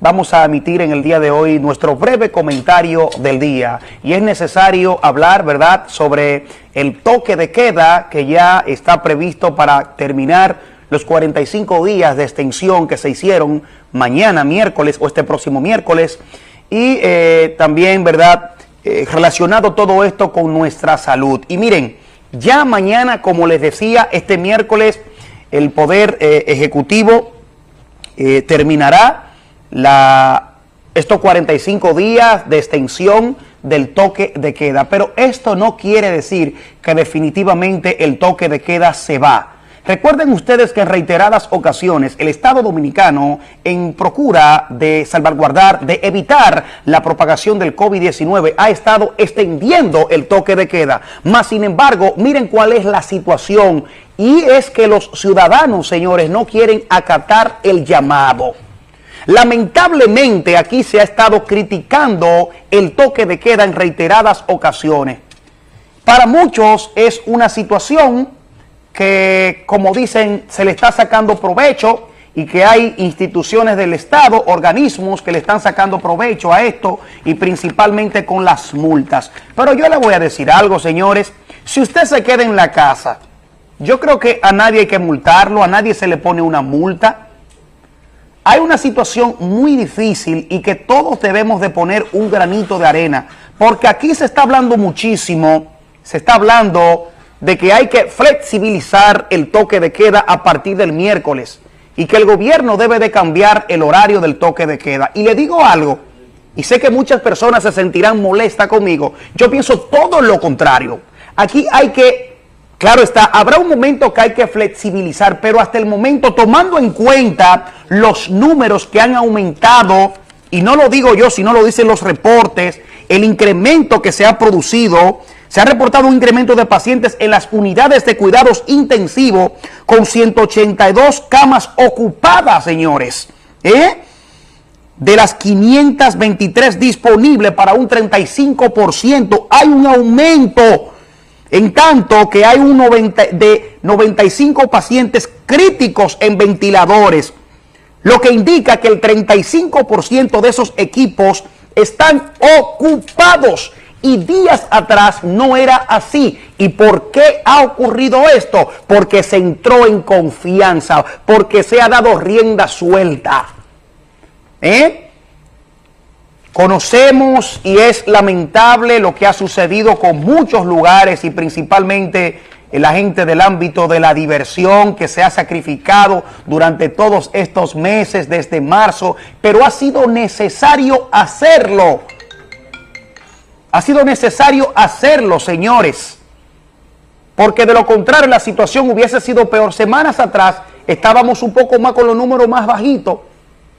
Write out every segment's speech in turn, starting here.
vamos a emitir en el día de hoy nuestro breve comentario del día y es necesario hablar, ¿verdad?, sobre el toque de queda que ya está previsto para terminar los 45 días de extensión que se hicieron mañana miércoles o este próximo miércoles y eh, también, ¿verdad?, eh, relacionado todo esto con nuestra salud. Y miren, ya mañana, como les decía, este miércoles el Poder eh, Ejecutivo terminará la, estos 45 días de extensión del toque de queda. Pero esto no quiere decir que definitivamente el toque de queda se va. Recuerden ustedes que en reiteradas ocasiones el Estado Dominicano, en procura de salvaguardar, de evitar la propagación del COVID-19, ha estado extendiendo el toque de queda. Más sin embargo, miren cuál es la situación y es que los ciudadanos, señores, no quieren acatar el llamado. Lamentablemente aquí se ha estado criticando el toque de queda en reiteradas ocasiones. Para muchos es una situación que, como dicen, se le está sacando provecho y que hay instituciones del Estado, organismos que le están sacando provecho a esto y principalmente con las multas. Pero yo le voy a decir algo, señores. Si usted se queda en la casa, yo creo que a nadie hay que multarlo, a nadie se le pone una multa hay una situación muy difícil y que todos debemos de poner un granito de arena, porque aquí se está hablando muchísimo, se está hablando de que hay que flexibilizar el toque de queda a partir del miércoles y que el gobierno debe de cambiar el horario del toque de queda. Y le digo algo, y sé que muchas personas se sentirán molestas conmigo, yo pienso todo lo contrario. Aquí hay que Claro está, habrá un momento que hay que flexibilizar, pero hasta el momento, tomando en cuenta los números que han aumentado, y no lo digo yo, sino lo dicen los reportes, el incremento que se ha producido, se ha reportado un incremento de pacientes en las unidades de cuidados intensivos con 182 camas ocupadas, señores. ¿eh? De las 523 disponibles para un 35%, hay un aumento en tanto que hay un 90, de 95 pacientes críticos en ventiladores, lo que indica que el 35% de esos equipos están ocupados y días atrás no era así. ¿Y por qué ha ocurrido esto? Porque se entró en confianza, porque se ha dado rienda suelta. ¿Eh? Conocemos y es lamentable lo que ha sucedido con muchos lugares y principalmente la gente del ámbito de la diversión que se ha sacrificado durante todos estos meses desde marzo, pero ha sido necesario hacerlo. Ha sido necesario hacerlo, señores, porque de lo contrario la situación hubiese sido peor. Semanas atrás estábamos un poco más con los números más bajitos,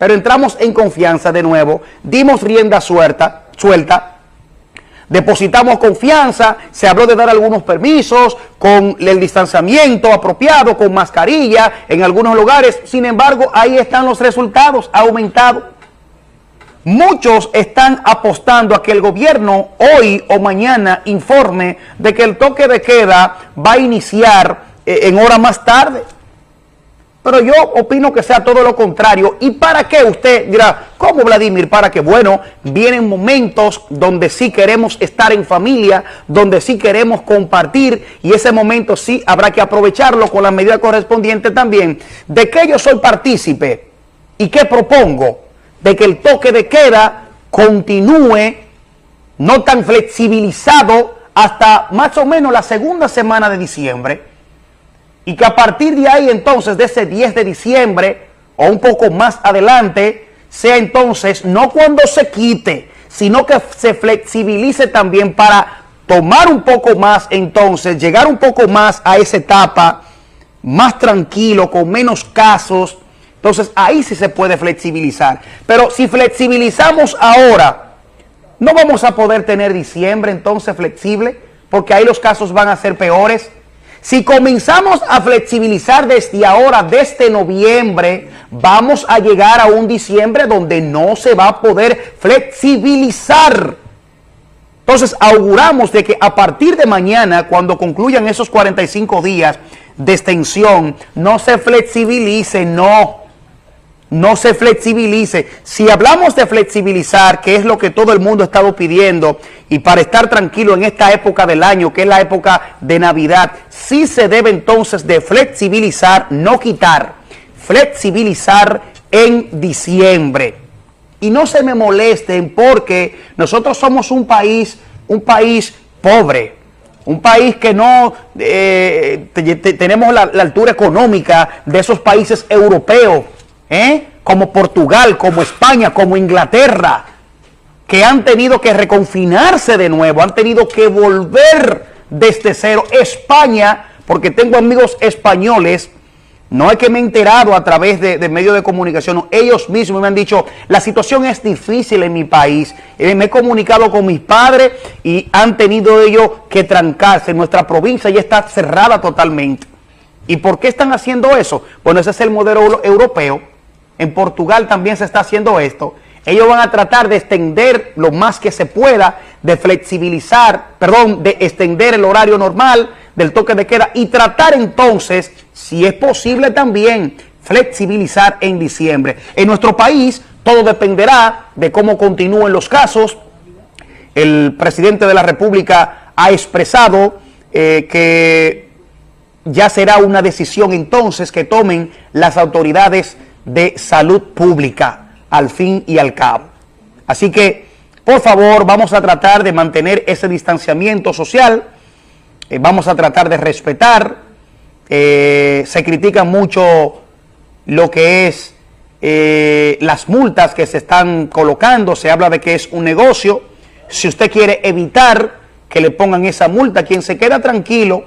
pero entramos en confianza de nuevo, dimos rienda suelta, suelta, depositamos confianza, se habló de dar algunos permisos con el distanciamiento apropiado, con mascarilla en algunos lugares. Sin embargo, ahí están los resultados, ha aumentado. Muchos están apostando a que el gobierno hoy o mañana informe de que el toque de queda va a iniciar eh, en hora más tarde. Pero yo opino que sea todo lo contrario. ¿Y para qué? Usted dirá, ¿cómo Vladimir? Para que, bueno, vienen momentos donde sí queremos estar en familia, donde sí queremos compartir y ese momento sí habrá que aprovecharlo con la medida correspondiente también. ¿De que yo soy partícipe? ¿Y qué propongo? De que el toque de queda continúe no tan flexibilizado hasta más o menos la segunda semana de diciembre y que a partir de ahí entonces, de ese 10 de diciembre o un poco más adelante, sea entonces no cuando se quite, sino que se flexibilice también para tomar un poco más entonces, llegar un poco más a esa etapa, más tranquilo, con menos casos, entonces ahí sí se puede flexibilizar. Pero si flexibilizamos ahora, no vamos a poder tener diciembre entonces flexible, porque ahí los casos van a ser peores, si comenzamos a flexibilizar desde ahora, desde noviembre, vamos a llegar a un diciembre donde no se va a poder flexibilizar. Entonces auguramos de que a partir de mañana, cuando concluyan esos 45 días de extensión, no se flexibilice, no. No se flexibilice. Si hablamos de flexibilizar, que es lo que todo el mundo ha estado pidiendo, y para estar tranquilo en esta época del año, que es la época de Navidad, sí se debe entonces de flexibilizar, no quitar, flexibilizar en diciembre. Y no se me molesten porque nosotros somos un país, un país pobre, un país que no eh, tenemos la, la altura económica de esos países europeos, ¿eh? como Portugal, como España, como Inglaterra, que han tenido que reconfinarse de nuevo, han tenido que volver desde cero. España, porque tengo amigos españoles, no es que me he enterado a través de, medios de comunicación, ellos mismos me han dicho, la situación es difícil en mi país. Eh, me he comunicado con mis padres y han tenido ellos que trancarse. Nuestra provincia ya está cerrada totalmente. ¿Y por qué están haciendo eso? Bueno, ese es el modelo europeo en Portugal también se está haciendo esto. Ellos van a tratar de extender lo más que se pueda, de flexibilizar, perdón, de extender el horario normal del toque de queda y tratar entonces, si es posible también, flexibilizar en diciembre. En nuestro país todo dependerá de cómo continúen los casos. El presidente de la República ha expresado eh, que ya será una decisión entonces que tomen las autoridades de salud pública al fin y al cabo. Así que, por favor, vamos a tratar de mantener ese distanciamiento social, eh, vamos a tratar de respetar, eh, se critica mucho lo que es eh, las multas que se están colocando, se habla de que es un negocio, si usted quiere evitar que le pongan esa multa, quien se queda tranquilo,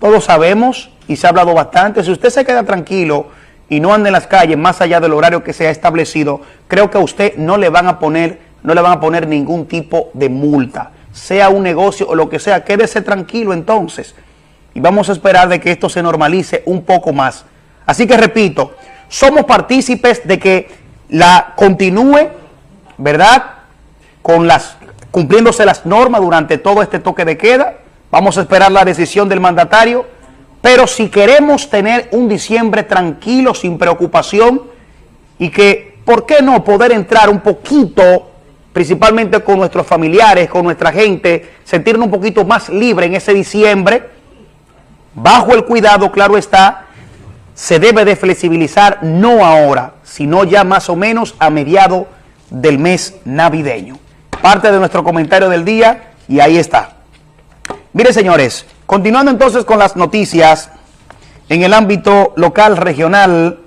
todos sabemos y se ha hablado bastante, si usted se queda tranquilo y no ande en las calles más allá del horario que se ha establecido, creo que a usted no le van a poner, no le van a poner ningún tipo de multa, sea un negocio o lo que sea, quédese tranquilo entonces. Y vamos a esperar de que esto se normalice un poco más. Así que repito, somos partícipes de que la continúe, ¿verdad? Con las, cumpliéndose las normas durante todo este toque de queda. Vamos a esperar la decisión del mandatario pero si queremos tener un diciembre tranquilo, sin preocupación, y que, ¿por qué no poder entrar un poquito, principalmente con nuestros familiares, con nuestra gente, sentirnos un poquito más libre en ese diciembre? Bajo el cuidado, claro está, se debe de flexibilizar no ahora, sino ya más o menos a mediado del mes navideño. Parte de nuestro comentario del día y ahí está. Mire, señores, Continuando entonces con las noticias, en el ámbito local, regional,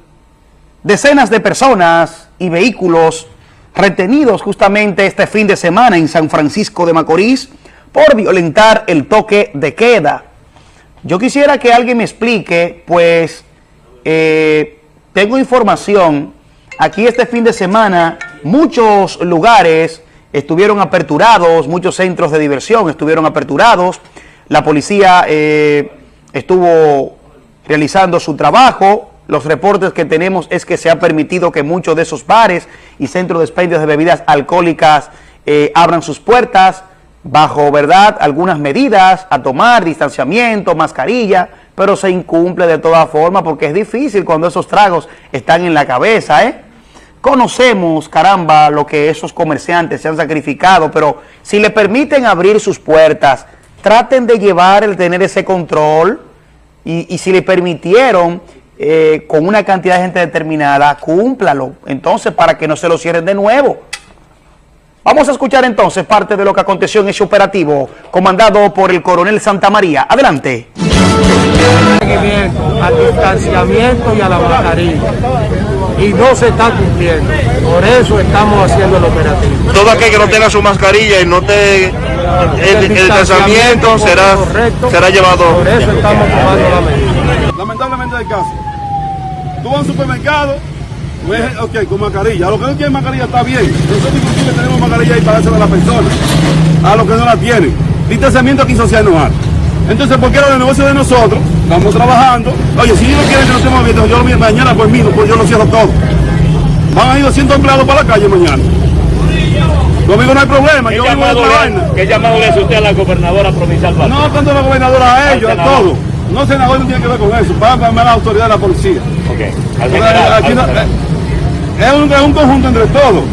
decenas de personas y vehículos retenidos justamente este fin de semana en San Francisco de Macorís por violentar el toque de queda. Yo quisiera que alguien me explique, pues eh, tengo información, aquí este fin de semana muchos lugares estuvieron aperturados, muchos centros de diversión estuvieron aperturados, la policía eh, estuvo realizando su trabajo. Los reportes que tenemos es que se ha permitido que muchos de esos bares y centros de expendios de bebidas alcohólicas eh, abran sus puertas bajo, ¿verdad?, algunas medidas a tomar, distanciamiento, mascarilla, pero se incumple de todas formas porque es difícil cuando esos tragos están en la cabeza, ¿eh? Conocemos, caramba, lo que esos comerciantes se han sacrificado, pero si le permiten abrir sus puertas, traten de llevar el tener ese control y, si le permitieron eh, con una cantidad de gente determinada, cúmplalo. Entonces, para que no se lo cierren de nuevo. Vamos a escuchar entonces parte de lo que aconteció en ese operativo comandado por el coronel Santa María. Adelante. Distanciamiento y a la. Y no se está cumpliendo. Por eso estamos haciendo el operativo. Todo aquel que no tenga su mascarilla y no te el, distanciamiento será, será llevado. Por eso estamos tomando la medida. Lamentablemente el caso. Tú vas a un supermercado, ok, con mascarilla. A los que no tienen mascarilla está bien. Nosotros inclusive tenemos mascarilla ahí para dársela a la persona. A los que no la tienen. Distanciamiento aquí social no hay. Entonces, ¿por qué los negocios de nosotros? Estamos trabajando. Oye, si ellos quieren que nos estemos abiertos, yo lo mañana por mí, pues yo lo cierro todo. Van a ir 200 empleados para la calle mañana. Conmigo no hay problema, yo vivo ¿Qué llamado le hace usted a la gobernadora provincial? No, tanto a la gobernadora a ellos, a todos. No, senador no tiene que ver con eso. Para a la autoridad de la policía. Ok. Al Porque general, aquí al no- general. es, un, es un conjunto entre todos.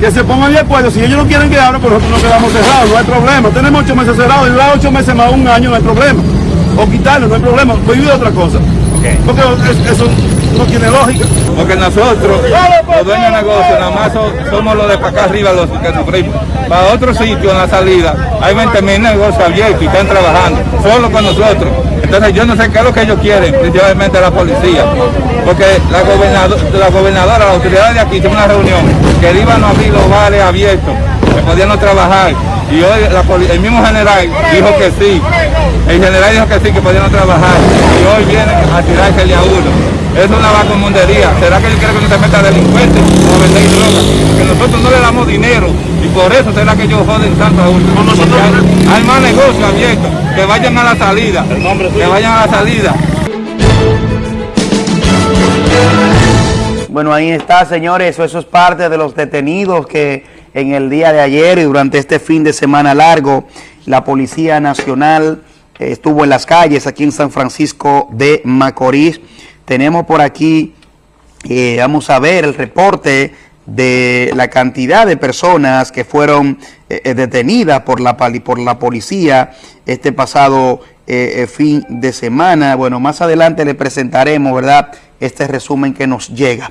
Que se pongan de acuerdo. Si ellos no quieren que abran, pues nosotros nos quedamos cerrados. No hay problema. Tenemos ocho meses cerrados. Y durar ocho meses más un año, no hay problema. O quitarlo, no hay problema. Prohibir otra cosa. Porque es- eso no tiene lógica. Porque nosotros, los dueños de negocios, nada más so- somos los de para acá arriba los que sufrimos. Para otro sitio en la salida, hay 20 mil negocios abiertos y están trabajando, solo con nosotros. Entonces yo no sé qué es lo que ellos quieren, principalmente la policía. Porque la, gobernado- la gobernadora, la autoridad de aquí, hicimos una reunión que iban a abrir los bares abiertos, que podían no trabajar. Y hoy la el mismo general dijo que sí. El general dijo que sí, que podían no trabajar. Y hoy vienen a tirársele a uno. Es una vacumundería. ¿Será que ellos quieren que uno se meta delincuente o a vender droga? Que nosotros no le damos dinero y por eso será que ellos joden tanto a uno. Hay, hay más negocios abiertos. Que vayan a la salida. Que vayan a la salida. Bueno, ahí está, señores. Eso, eso es parte de los detenidos que en el día de ayer y durante este fin de semana largo, la Policía Nacional estuvo en las calles aquí en San Francisco de Macorís. Tenemos por aquí, eh, vamos a ver el reporte de la cantidad de personas que fueron eh, eh, detenidas por la, por la policía este pasado fin de semana. Bueno, más adelante le presentaremos, ¿verdad?, este resumen que nos llega.